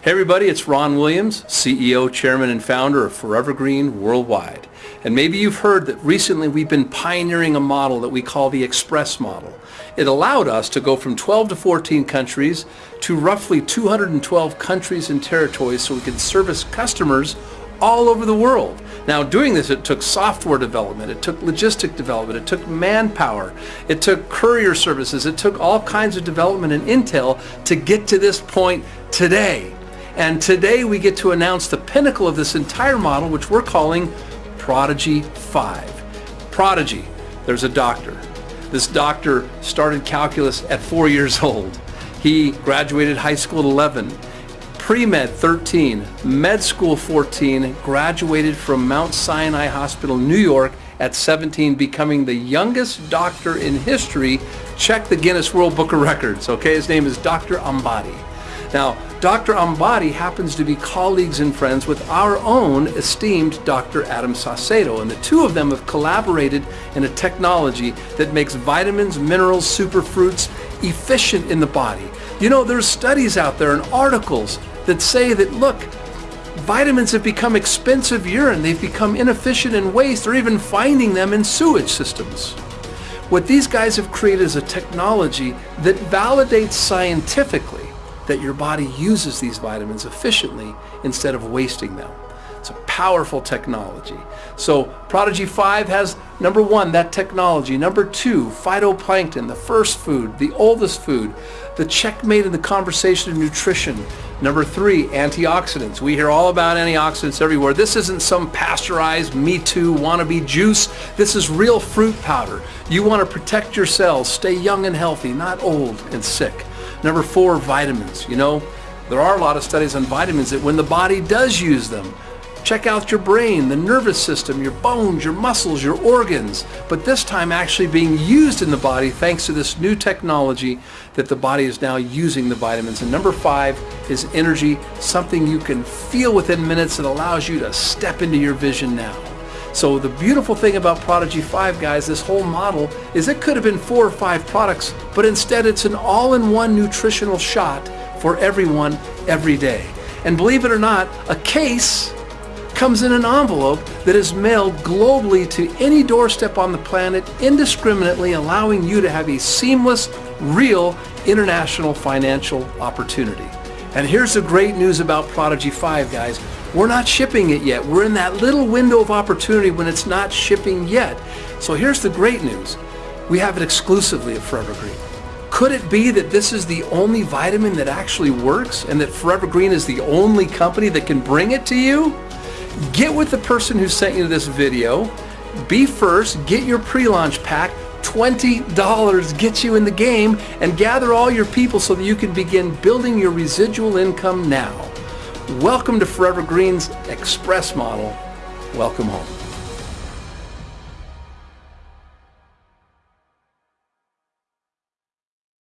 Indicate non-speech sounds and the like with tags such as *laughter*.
Hey everybody, it's Ron Williams, CEO, Chairman, and Founder of Forever Green Worldwide. And maybe you've heard that recently we've been pioneering a model that we call the Express model. It allowed us to go from 12 to 14 countries to roughly 212 countries and territories so we could service customers all over the world. Now doing this, it took software development, it took logistic development, it took manpower, it took courier services, it took all kinds of development and intel to get to this point today. And today we get to announce the pinnacle of this entire model, which we're calling Prodigy 5. Prodigy, there's a doctor. This doctor started calculus at four years *laughs* old. He graduated high school at 11, pre-med 13, med school 14, graduated from Mount Sinai Hospital, New York at 17, becoming the youngest doctor in history. Check the Guinness World Book of Records, okay? His name is Dr. Ambati. Now, Dr. Ambati happens to be colleagues and friends with our own esteemed Dr. Adam Saucedo, and the two of them have collaborated in a technology that makes vitamins, minerals, superfruits efficient in the body. You know, there's studies out there and articles that say that, look, vitamins have become expensive urine, they've become inefficient in waste, or even finding them in sewage systems. What these guys have created is a technology that validates scientifically that your body uses these vitamins efficiently instead of wasting them. It's a powerful technology. So Prodigy 5 has number one, that technology. Number two, phytoplankton, the first food, the oldest food, the checkmate in the conversation of nutrition. Number three, antioxidants. We hear all about antioxidants everywhere. This isn't some pasteurized Me Too wannabe juice. This is real fruit powder. You want to protect your cells, stay young and healthy, not old and sick. Number four, vitamins. You know, there are a lot of studies on vitamins that when the body does use them, check out your brain, the nervous system, your bones, your muscles, your organs, but this time actually being used in the body thanks to this new technology that the body is now using the vitamins. And number five is energy, something you can feel within minutes that allows you to step into your vision now. So the beautiful thing about Prodigy 5, guys, this whole model, is it could have been four or five products, but instead it's an all-in-one nutritional shot for everyone every day. And believe it or not, a case comes in an envelope that is mailed globally to any doorstep on the planet indiscriminately allowing you to have a seamless, real international financial opportunity. And here's the great news about Prodigy 5, guys. We're not shipping it yet. We're in that little window of opportunity when it's not shipping yet. So here's the great news. We have it exclusively at Forever Green. Could it be that this is the only vitamin that actually works and that Forever Green is the only company that can bring it to you? Get with the person who sent you this video. Be first, get your pre-launch pack. $20 gets you in the game and gather all your people so that you can begin building your residual income now. Welcome to Forever Green's Express model. Welcome home.